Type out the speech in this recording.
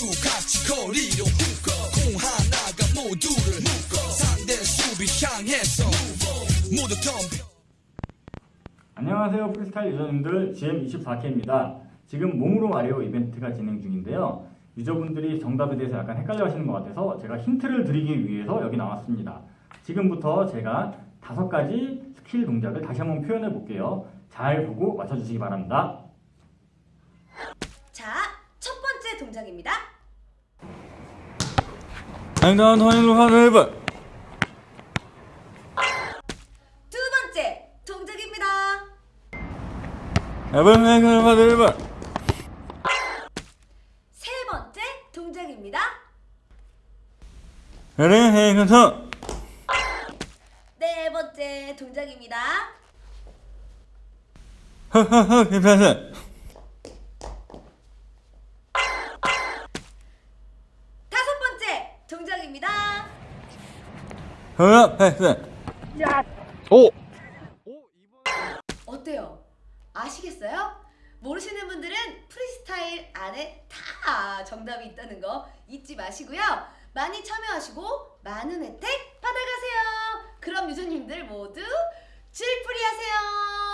모두 같이 거리로 묶어 공 하나가 모두를 묶어 상대 수비 향해서 모두 덤벼 안녕하세요 프리스타일 유저님들 GM24K입니다. 지금 몸으로 말해요 이벤트가 진행 중인데요. 유저분들이 정답에 대해서 약간 헷갈려 하시는 것 같아서 제가 힌트를 드리기 위해서 여기 나왔습니다. 지금부터 제가 다섯 가지 스킬 동작을 다시 한번 표현해 볼게요. 잘 보고 맞춰주시기 바랍니다. 자, 첫 번째 동작입니다. 두 번째 동작입니다. 세 번째 동작입니다. 네 번째 동작입니다. 허허허 기파스 야. 오. 어때요? 아시겠어요? 모르시는 분들은 프리스타일 안에 다 정답이 있다는 거 잊지 마시고요. 많이 참여하시고 많은 혜택 받아가세요. 그럼 유저님들 모두 질풀이 하세요.